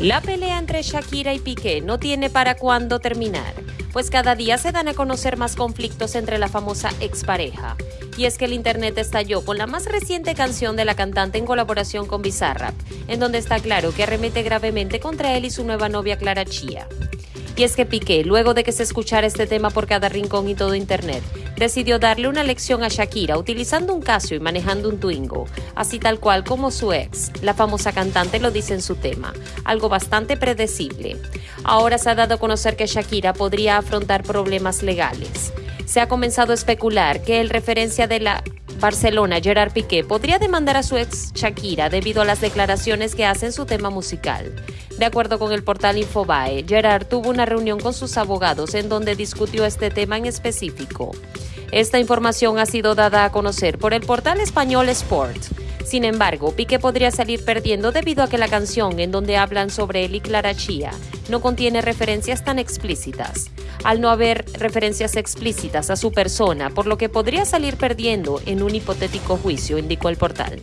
La pelea entre Shakira y Piqué no tiene para cuándo terminar, pues cada día se dan a conocer más conflictos entre la famosa expareja. Y es que el internet estalló con la más reciente canción de la cantante en colaboración con Bizarrap, en donde está claro que arremete gravemente contra él y su nueva novia Clara Chía. Y es que Piqué, luego de que se escuchara este tema por cada rincón y todo Internet, decidió darle una lección a Shakira utilizando un Casio y manejando un Twingo, así tal cual como su ex, la famosa cantante lo dice en su tema, algo bastante predecible. Ahora se ha dado a conocer que Shakira podría afrontar problemas legales. Se ha comenzado a especular que el referencia de la Barcelona, Gerard Piqué, podría demandar a su ex Shakira debido a las declaraciones que hace en su tema musical. De acuerdo con el portal Infobae, Gerard tuvo una reunión con sus abogados en donde discutió este tema en específico. Esta información ha sido dada a conocer por el portal español Sport. Sin embargo, Piqué podría salir perdiendo debido a que la canción en donde hablan sobre él y Clara Chía no contiene referencias tan explícitas. Al no haber referencias explícitas a su persona, por lo que podría salir perdiendo en un hipotético juicio, indicó el portal.